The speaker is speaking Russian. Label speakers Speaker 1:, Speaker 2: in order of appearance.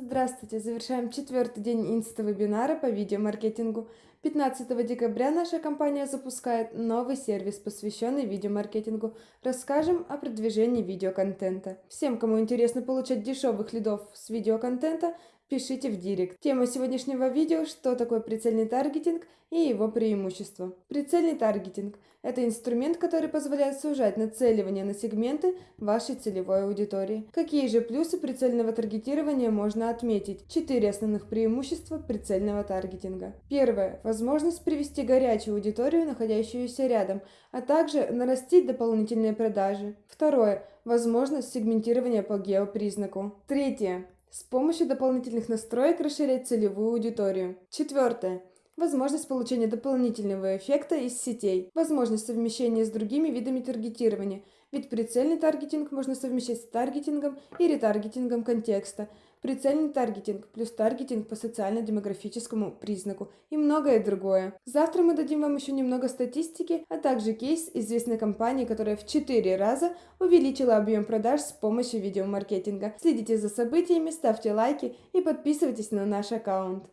Speaker 1: Здравствуйте! Завершаем четвертый день инста-вебинара по видеомаркетингу. 15 декабря наша компания запускает новый сервис, посвященный видеомаркетингу. Расскажем о продвижении видеоконтента. Всем, кому интересно получать дешевых лидов с видеоконтента, пишите в директ. Тема сегодняшнего видео – что такое прицельный таргетинг и его преимущества. Прицельный таргетинг – это инструмент, который позволяет сужать нацеливание на сегменты вашей целевой аудитории. Какие же плюсы прицельного таргетирования можно отметить? Четыре основных преимущества прицельного таргетинга. Первое – возможность привести горячую аудиторию, находящуюся рядом, а также нарастить дополнительные продажи. Второе – возможность сегментирования по геопризнаку. Третье с помощью дополнительных настроек расширять целевую аудиторию. Четвертое. Возможность получения дополнительного эффекта из сетей. Возможность совмещения с другими видами таргетирования. Ведь прицельный таргетинг можно совмещать с таргетингом и ретаргетингом контекста. Прицельный таргетинг плюс таргетинг по социально-демографическому признаку и многое другое. Завтра мы дадим вам еще немного статистики, а также кейс известной компании, которая в 4 раза увеличила объем продаж с помощью видеомаркетинга. Следите за событиями, ставьте лайки и подписывайтесь на наш аккаунт.